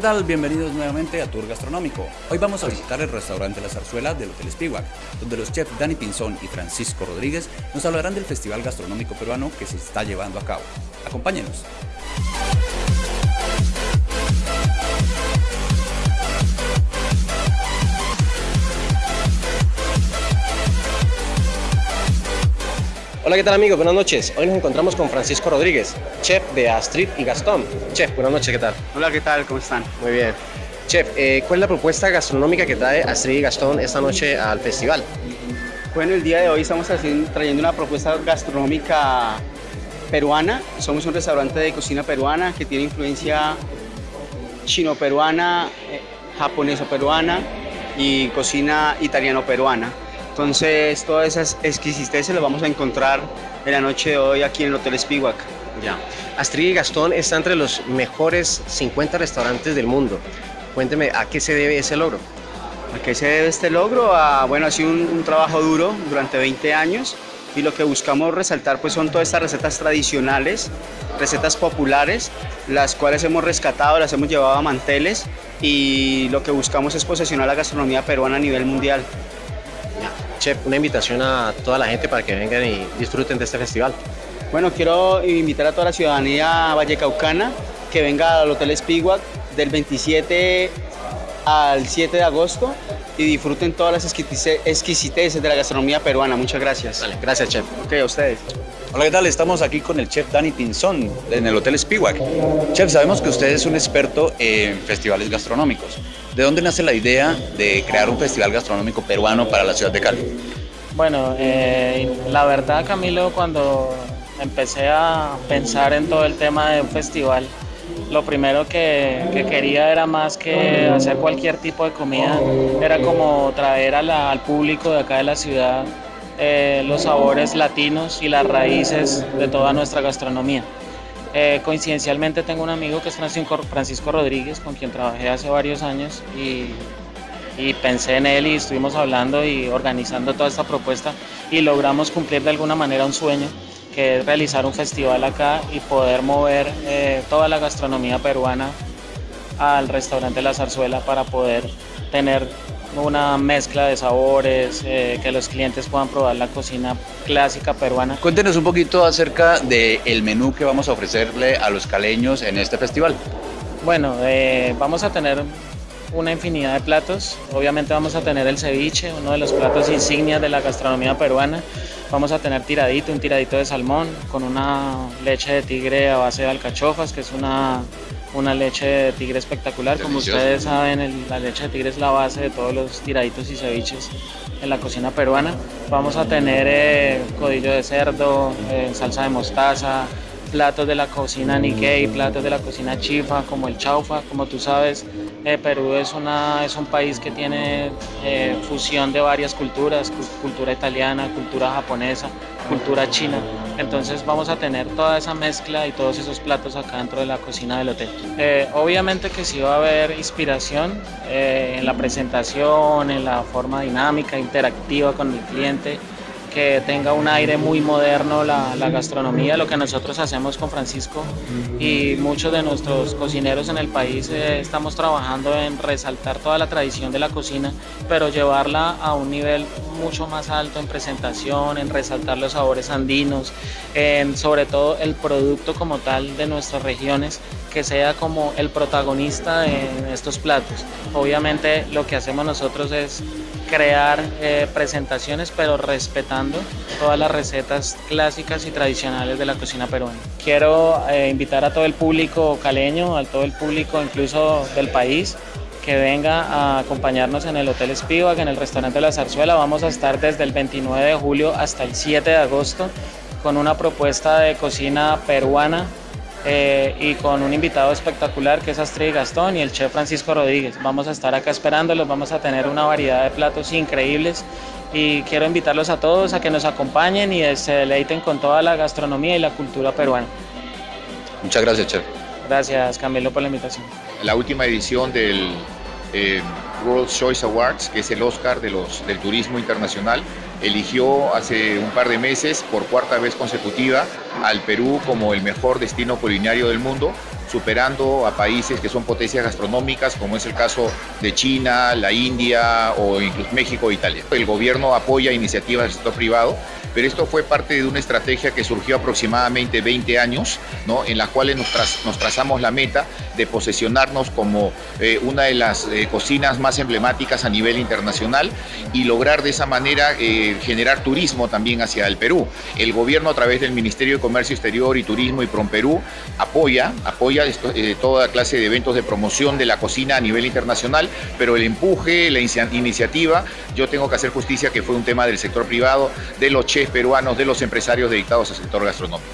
tal? Bienvenidos nuevamente a Tour Gastronómico. Hoy vamos a visitar el restaurante La Zarzuela del Hotel Spiwak, donde los chefs Dani Pinzón y Francisco Rodríguez nos hablarán del Festival Gastronómico Peruano que se está llevando a cabo. Acompáñenos. Hola, ¿qué tal amigos? Buenas noches. Hoy nos encontramos con Francisco Rodríguez, chef de Astrid y Gastón. Chef, buenas noches, ¿qué tal? Hola, ¿qué tal? ¿Cómo están? Muy bien. Chef, eh, ¿cuál es la propuesta gastronómica que trae Astrid y Gastón esta noche al festival? Bueno, el día de hoy estamos haciendo- trayendo una propuesta gastronómica peruana. Somos un restaurante de cocina peruana que tiene influencia chino-peruana, eh, japonesa-peruana y cocina italiano-peruana. Entonces, todas esas exquisiteces las vamos a encontrar en la noche de hoy aquí en el Hotel Spiwak. Ya. Astrid y Gastón está entre los mejores 50 restaurantes del mundo. Cuénteme, ¿a qué se debe ese logro? ¿A qué se debe este logro? A, bueno, ha sido un, un trabajo duro durante 20 años y lo que buscamos resaltar pues son todas estas recetas tradicionales, recetas populares, las cuales hemos rescatado, las hemos llevado a manteles y lo que buscamos es posicionar la gastronomía peruana a nivel mundial. Chef, una invitación a toda la gente para que vengan y disfruten de este festival. Bueno, quiero invitar a toda la ciudadanía vallecaucana que venga al Hotel Spiwak del 27 al 7 de agosto y disfruten todas las exquisite- exquisiteces de la gastronomía peruana. Muchas gracias. Vale, gracias, chef. Ok, a ustedes. Hola, ¿qué tal? Estamos aquí con el chef Dani Pinzón en el Hotel Spiwak. Chef, sabemos que usted es un experto en festivales gastronómicos. ¿De dónde nace la idea de crear un festival gastronómico peruano para la ciudad de Cali? Bueno, eh, la verdad Camilo, cuando empecé a pensar en todo el tema de un festival, lo primero que, que quería era más que hacer cualquier tipo de comida, era como traer al público de acá de la ciudad eh, los sabores latinos y las raíces de toda nuestra gastronomía. Eh, coincidencialmente tengo un amigo que es Francisco, Rodríguez, con quien trabajé hace varios años y y pensé en él y estuvimos hablando y organizando toda esta propuesta y logramos cumplir de alguna manera un sueño que es realizar un festival acá y poder mover eh, toda la gastronomía peruana al restaurante La Zarzuela para poder tener una mezcla de sabores, eh, que los clientes puedan probar la cocina clásica peruana. Cuéntenos un poquito acerca del menú que vamos a ofrecerle a los caleños en este festival. Bueno, eh, vamos a tener una infinidad de platos. Obviamente vamos a tener el ceviche, uno de los platos insignias de la gastronomía peruana. Vamos a tener tiradito, un tiradito de salmón con una leche de tigre a base de alcachofas, que es una, una leche de tigre espectacular. Como ustedes saben, el- la leche de tigre es la base de todos los tiraditos y ceviches en la cocina peruana. Vamos a tener eh, codillo de cerdo, eh, salsa de mostaza, platos de la cocina Nikkei, platos de la cocina chifa, como el chaufa. Como tú sabes, eh, Perú es, una, es un país que tiene eh, fusión de varias culturas, cu- cultura italiana, cultura japonesa, cultura china. Entonces vamos a tener toda esa mezcla y todos esos platos acá dentro de la cocina del hotel. Eh, obviamente que sí va a haber inspiración eh, en la presentación, en la forma dinámica, interactiva con el cliente que tenga un aire muy moderno la, gastronomía, lo que nosotros hacemos con Francisco y muchos de nuestros cocineros en el país eh, estamos trabajando en resaltar toda la tradición de la cocina, pero llevarla a un nivel mucho más alto en presentación, en resaltar los sabores andinos, en sobre todo el producto como tal de nuestras regiones, que sea como el protagonista en estos platos. Obviamente lo que hacemos nosotros es crear eh, presentaciones, pero respetando todas las recetas clásicas y tradicionales de la cocina peruana. Quiero eh, invitar a todo el público caleño, a todo el público incluso del país, que venga a acompañarnos en el Hotel Spivak, en el restaurante La Zarzuela. Vamos a estar desde el 29 de julio hasta el 7 de agosto con una propuesta de cocina peruana eh, y con un invitado espectacular que es Astrid Gastón y el chef Francisco Rodríguez. Vamos a estar acá esperándolos, vamos a tener una variedad de platos increíbles y quiero invitarlos a todos a que nos acompañen y se deleiten con toda la gastronomía y la cultura peruana. Muchas gracias, chef. Gracias Camilo por la invitación. la última edición del eh, World Choice Awards, que es el Oscar de los, del turismo internacional. eligió hace un par de meses, por cuarta vez consecutiva, al Perú como el mejor destino culinario del mundo, superando a países que son potencias gastronómicas, como es el caso de China, la India o incluso México e Italia. El gobierno apoya iniciativas del sector privado, pero esto fue parte de una estrategia que surgió aproximadamente 20 años, ¿no? en la cual nos, nos trazamos la meta de posesionarnos como eh, una de las eh, cocinas más emblemáticas a nivel internacional y lograr de esa manera eh, generar turismo también hacia el Perú. El gobierno a través del Ministerio de Comercio Exterior y Turismo y Perú apoya, apoya toda clase de eventos de promoción de la cocina a nivel internacional, pero el empuje, la iniciativa, yo tengo que hacer justicia que fue un tema del sector privado, de los chefs peruanos, de los empresarios dedicados al sector gastronómico.